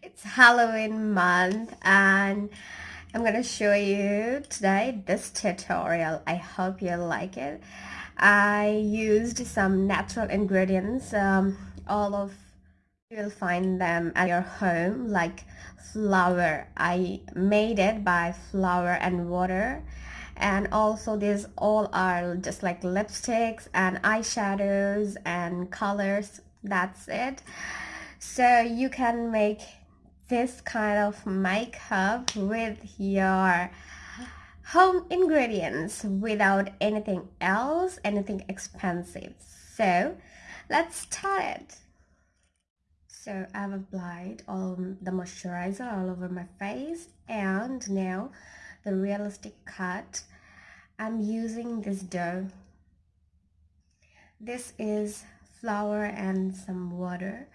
It's Halloween month and I'm gonna show you today this tutorial. I hope you like it. I used some natural ingredients. Um, all of you will find them at your home like flour. I made it by flour and water and also these all are just like lipsticks and eyeshadows and colors that's it. So you can make this kind of makeup with your home ingredients without anything else anything expensive. So let's start it. So I've applied all the moisturizer all over my face and now the realistic cut I'm using this dough. This is flour and some water.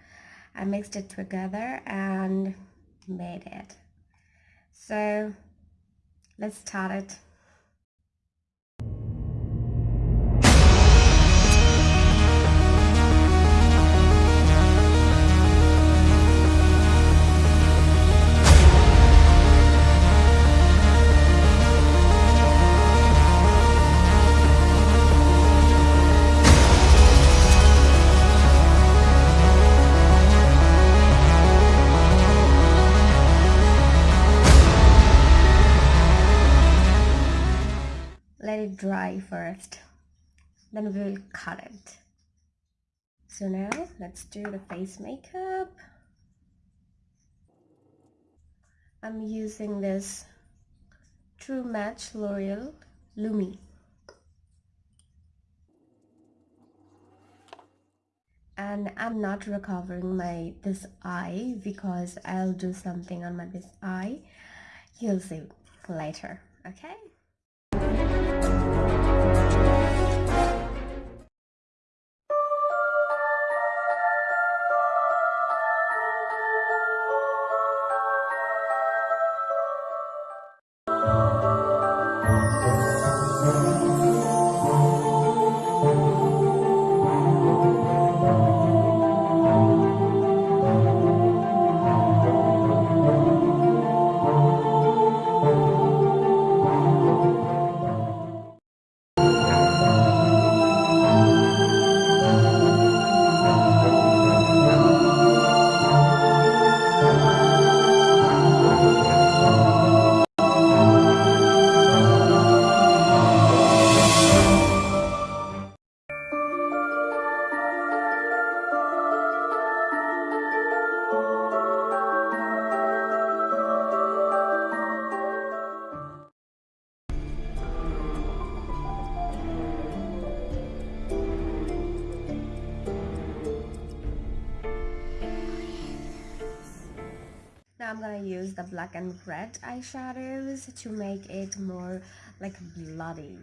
I mixed it together and made it. So let's start it let it dry first then we will cut it. So now let's do the face makeup. I'm using this True Match L'Oreal Lumi. And I'm not recovering my this eye because I'll do something on my this eye. You'll see later okay thank you Now I'm gonna use the black and red eyeshadows to make it more like bloody.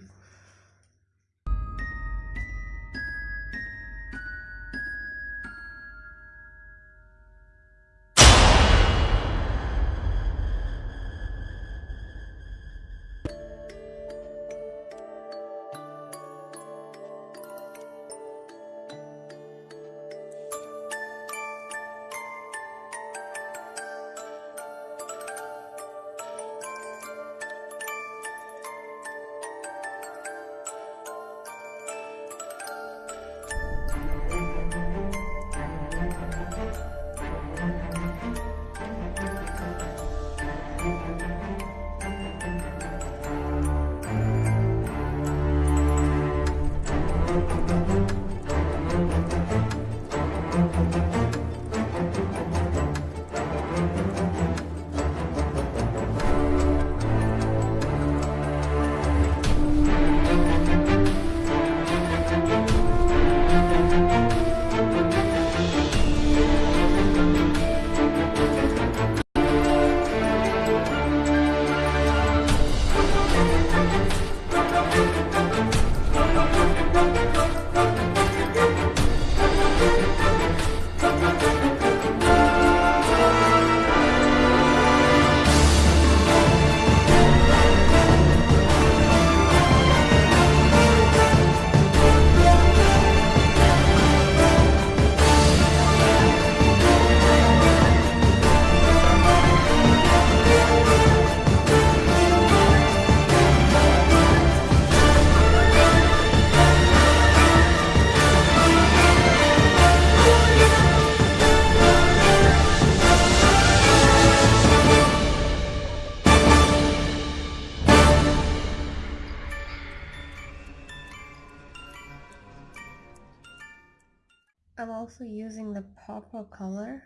I'm also using the purple color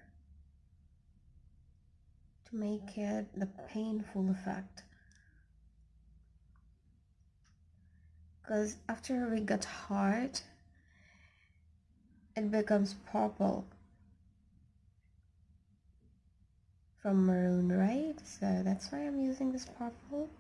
to make it the painful effect. Because after we get hard it becomes purple from maroon right? So that's why I'm using this purple